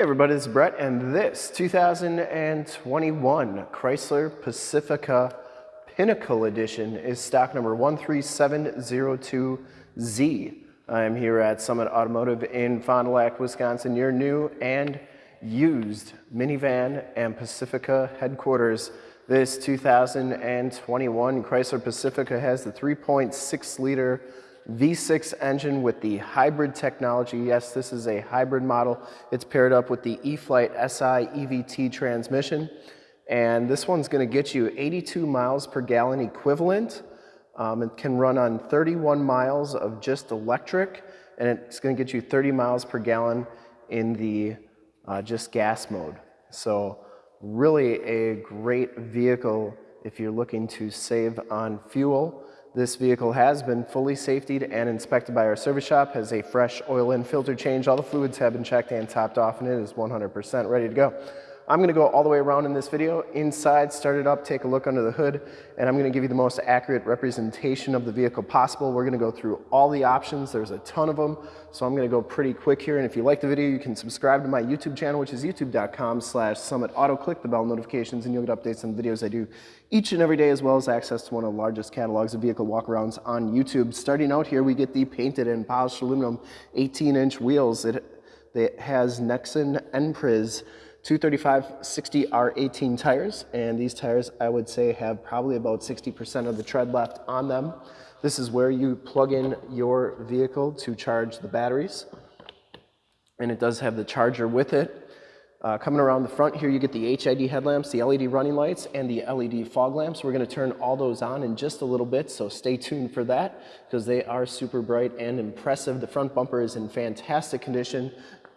Hey everybody, this is Brett and this 2021 Chrysler Pacifica Pinnacle Edition is stock number 13702Z. I am here at Summit Automotive in Fond du Lac, Wisconsin, your new and used minivan and Pacifica headquarters. This 2021 Chrysler Pacifica has the 3.6 liter V6 engine with the hybrid technology. Yes, this is a hybrid model. It's paired up with the E-Flite SI EVT transmission. And this one's gonna get you 82 miles per gallon equivalent. Um, it can run on 31 miles of just electric, and it's gonna get you 30 miles per gallon in the uh, just gas mode. So really a great vehicle if you're looking to save on fuel. This vehicle has been fully safetied and inspected by our service shop, has a fresh oil and filter change. All the fluids have been checked and topped off and it is 100% ready to go. I'm gonna go all the way around in this video, inside, start it up, take a look under the hood, and I'm gonna give you the most accurate representation of the vehicle possible. We're gonna go through all the options. There's a ton of them, so I'm gonna go pretty quick here. And if you like the video, you can subscribe to my YouTube channel, which is youtube.com slash summit auto. Click the bell notifications and you'll get updates on the videos I do each and every day, as well as access to one of the largest catalogs of vehicle walkarounds on YouTube. Starting out here, we get the painted and polished aluminum 18-inch wheels. It, it has Nexen N'Priz 235 60 R18 tires, and these tires I would say have probably about 60% of the tread left on them. This is where you plug in your vehicle to charge the batteries, and it does have the charger with it. Uh, coming around the front here, you get the HID headlamps, the LED running lights, and the LED fog lamps. We're gonna turn all those on in just a little bit, so stay tuned for that because they are super bright and impressive. The front bumper is in fantastic condition.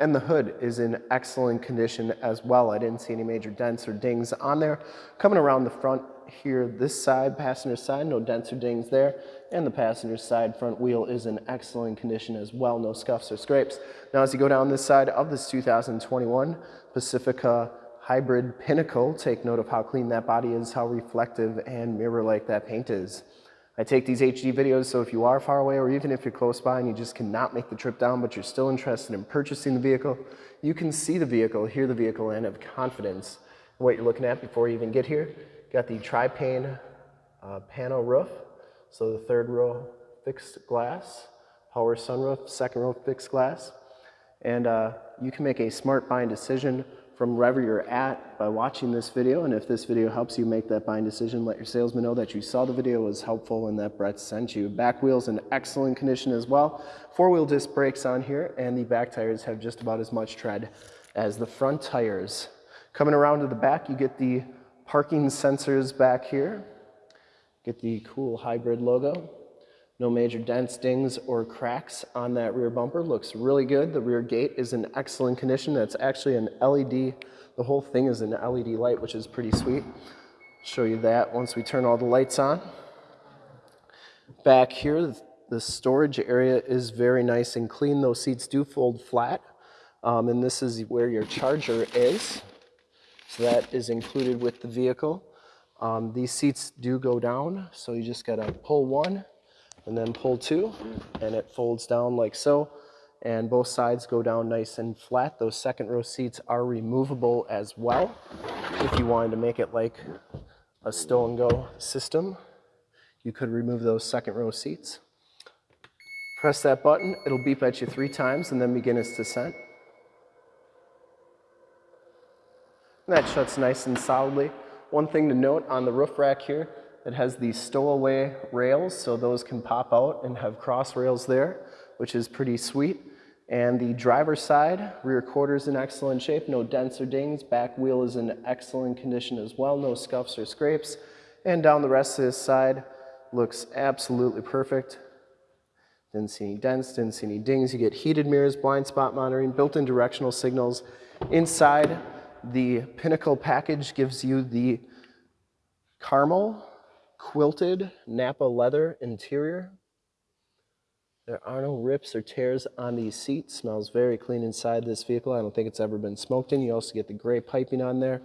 And the hood is in excellent condition as well. I didn't see any major dents or dings on there. Coming around the front here, this side, passenger side, no dents or dings there. And the passenger side front wheel is in excellent condition as well, no scuffs or scrapes. Now as you go down this side of this 2021 Pacifica Hybrid Pinnacle, take note of how clean that body is, how reflective and mirror-like that paint is. I take these HD videos, so if you are far away or even if you're close by and you just cannot make the trip down, but you're still interested in purchasing the vehicle, you can see the vehicle, hear the vehicle, and have confidence in what you're looking at before you even get here. Got the tri-pane uh, panel roof, so the third row fixed glass, power sunroof, second row fixed glass, and uh, you can make a smart buying decision from wherever you're at by watching this video. And if this video helps you make that buying decision, let your salesman know that you saw the video was helpful and that Brett sent you. Back wheel's in excellent condition as well. Four-wheel disc brakes on here, and the back tires have just about as much tread as the front tires. Coming around to the back, you get the parking sensors back here. Get the cool hybrid logo. No major dents, dings, or cracks on that rear bumper. Looks really good. The rear gate is in excellent condition. That's actually an LED. The whole thing is an LED light, which is pretty sweet. Show you that once we turn all the lights on. Back here, the storage area is very nice and clean. Those seats do fold flat. Um, and this is where your charger is. So that is included with the vehicle. Um, these seats do go down, so you just gotta pull one and then pull two and it folds down like so and both sides go down nice and flat. Those second row seats are removable as well if you wanted to make it like a stow and go system. You could remove those second row seats. Press that button, it'll beep at you three times and then begin its descent. And that shuts nice and solidly. One thing to note on the roof rack here, it has these stowaway rails, so those can pop out and have cross rails there, which is pretty sweet. And the driver's side, rear quarters in excellent shape, no dents or dings. Back wheel is in excellent condition as well, no scuffs or scrapes. And down the rest of this side, looks absolutely perfect. Didn't see any dents, didn't see any dings. You get heated mirrors, blind spot monitoring, built-in directional signals. Inside, the Pinnacle package gives you the caramel quilted Nappa leather interior. There are no rips or tears on these seats. Smells very clean inside this vehicle. I don't think it's ever been smoked in. You also get the gray piping on there.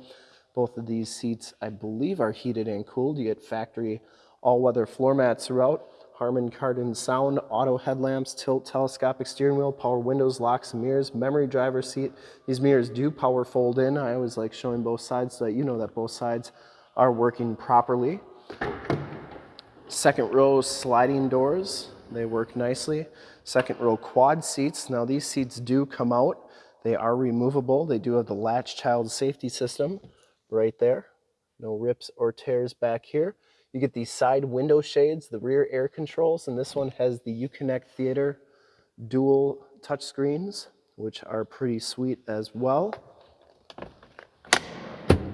Both of these seats, I believe, are heated and cooled. You get factory all-weather floor mats throughout. Harman Kardon sound, auto headlamps, tilt telescopic steering wheel, power windows, locks mirrors, memory driver seat. These mirrors do power fold in. I always like showing both sides so that you know that both sides are working properly. Second row sliding doors, they work nicely. Second row quad seats. Now these seats do come out. They are removable. They do have the latch child safety system right there. No rips or tears back here. You get these side window shades, the rear air controls, and this one has the Uconnect Theater dual touchscreens, which are pretty sweet as well.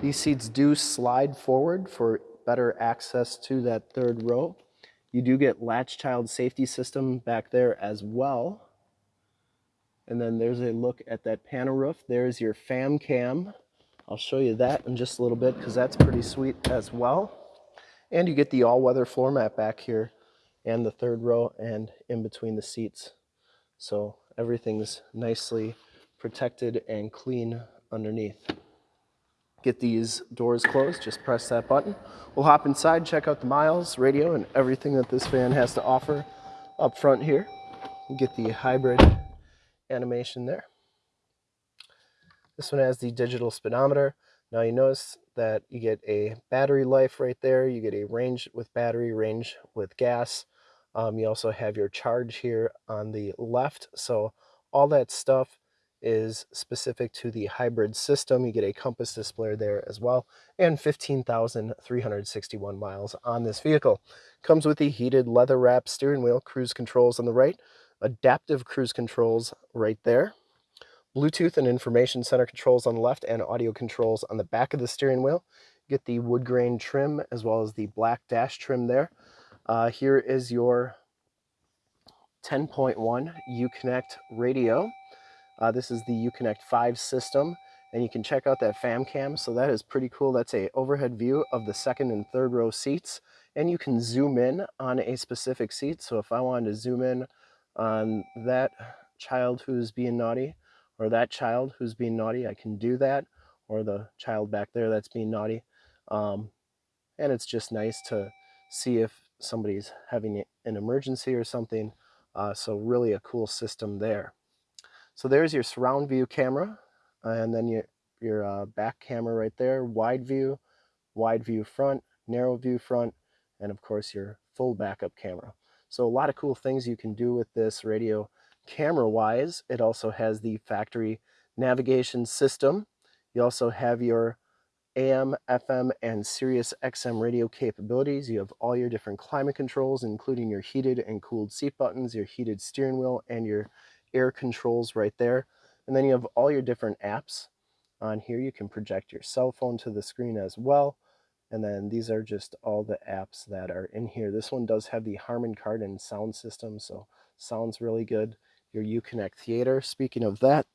These seats do slide forward for better access to that third row. You do get latch child safety system back there as well. And then there's a look at that panel roof. There's your fam cam. I'll show you that in just a little bit because that's pretty sweet as well. And you get the all-weather floor mat back here and the third row and in between the seats. So everything's nicely protected and clean underneath. Get these doors closed, just press that button. We'll hop inside, check out the miles, radio, and everything that this van has to offer up front here. You get the hybrid animation there. This one has the digital speedometer. Now you notice that you get a battery life right there. You get a range with battery, range with gas. Um, you also have your charge here on the left. So all that stuff is specific to the hybrid system. You get a compass display there as well and 15,361 miles on this vehicle. Comes with the heated leather wrap steering wheel, cruise controls on the right, adaptive cruise controls right there. Bluetooth and information center controls on the left and audio controls on the back of the steering wheel. Get the wood grain trim as well as the black dash trim there. Uh, here is your 10.1 Uconnect radio. Uh, this is the Uconnect 5 system and you can check out that fam cam. So that is pretty cool. That's a overhead view of the second and third row seats and you can zoom in on a specific seat. So if I wanted to zoom in on that child who's being naughty, or that child who's being naughty, I can do that, or the child back there that's being naughty. Um, and it's just nice to see if somebody's having an emergency or something. Uh, so really a cool system there. So there's your surround view camera, and then your, your uh, back camera right there, wide view, wide view front, narrow view front, and of course your full backup camera. So a lot of cool things you can do with this radio Camera wise, it also has the factory navigation system. You also have your AM, FM, and Sirius XM radio capabilities. You have all your different climate controls, including your heated and cooled seat buttons, your heated steering wheel, and your air controls right there. And then you have all your different apps on here. You can project your cell phone to the screen as well. And then these are just all the apps that are in here. This one does have the Harman Kardon sound system, so sounds really good your Uconnect Theater. Speaking of that,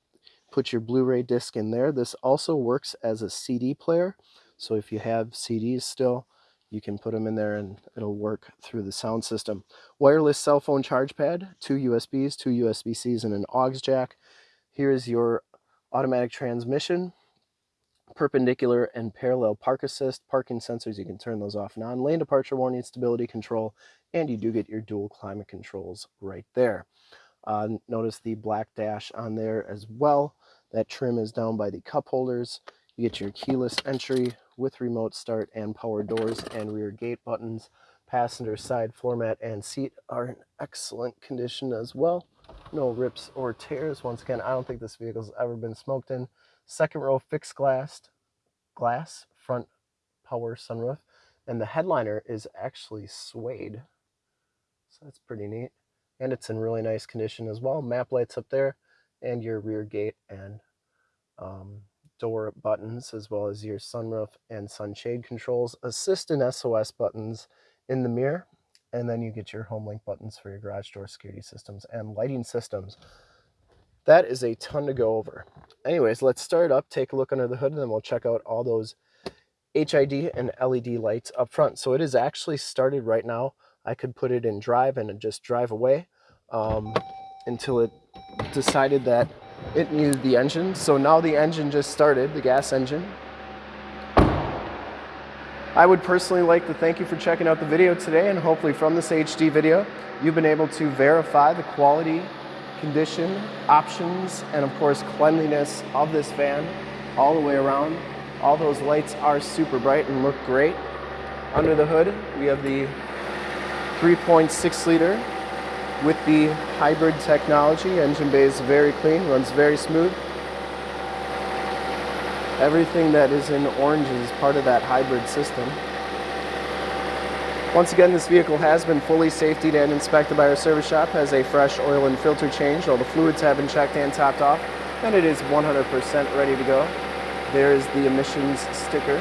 put your Blu-ray disc in there. This also works as a CD player. So if you have CDs still, you can put them in there and it'll work through the sound system. Wireless cell phone charge pad, two USBs, two USB-Cs, and an aux jack. Here is your automatic transmission, perpendicular and parallel park assist, parking sensors, you can turn those off and on, lane departure warning, stability control, and you do get your dual climate controls right there. Uh, notice the black dash on there as well. That trim is down by the cup holders. You get your keyless entry with remote start and power doors and rear gate buttons. Passenger side floor mat and seat are in excellent condition as well. No rips or tears. Once again, I don't think this vehicle's ever been smoked in. Second row fixed glass, glass front power sunroof. And the headliner is actually suede. So that's pretty neat and it's in really nice condition as well. Map lights up there and your rear gate and um, door buttons as well as your sunroof and sunshade controls, assist and SOS buttons in the mirror, and then you get your home link buttons for your garage door security systems and lighting systems. That is a ton to go over. Anyways, let's start up, take a look under the hood, and then we'll check out all those HID and LED lights up front. So it is actually started right now. I could put it in drive and just drive away um, until it decided that it needed the engine. So now the engine just started, the gas engine. I would personally like to thank you for checking out the video today and hopefully from this HD video, you've been able to verify the quality, condition, options, and of course cleanliness of this van all the way around. All those lights are super bright and look great. Under the hood, we have the 3.6 liter with the hybrid technology. Engine bay is very clean, runs very smooth. Everything that is in orange is part of that hybrid system. Once again, this vehicle has been fully safetied and inspected by our service shop, has a fresh oil and filter change. All the fluids have been checked and topped off, and it is 100% ready to go. There is the emissions sticker.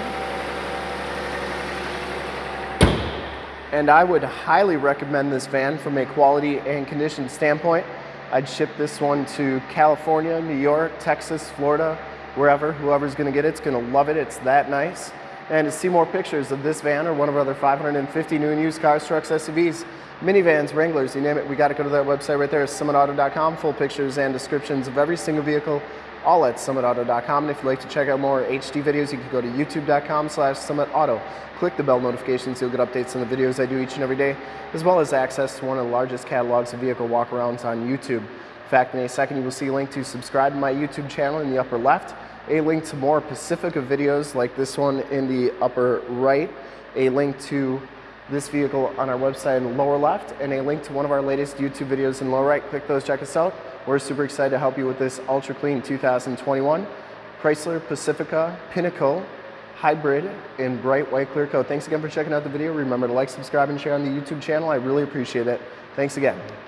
And I would highly recommend this van from a quality and condition standpoint. I'd ship this one to California, New York, Texas, Florida, wherever, whoever's gonna get it, it's gonna love it, it's that nice. And to see more pictures of this van or one of our other 550 new and used cars, trucks, SUVs, minivans, Wranglers, you name it, we gotta go to that website right there, summitauto.com, full pictures and descriptions of every single vehicle, all at summitauto.com. And if you'd like to check out more HD videos, you can go to youtube.com slash summitauto. Click the bell notifications, you'll get updates on the videos I do each and every day, as well as access to one of the largest catalogs of vehicle walkarounds on YouTube. In fact, in a second, you will see a link to subscribe to my YouTube channel in the upper left, a link to more Pacifica videos like this one in the upper right, a link to this vehicle on our website in the lower left, and a link to one of our latest YouTube videos in the lower right. Click those, check us out. We're super excited to help you with this ultra clean 2021 Chrysler Pacifica Pinnacle Hybrid in bright white clear coat. Thanks again for checking out the video. Remember to like, subscribe, and share on the YouTube channel. I really appreciate it. Thanks again.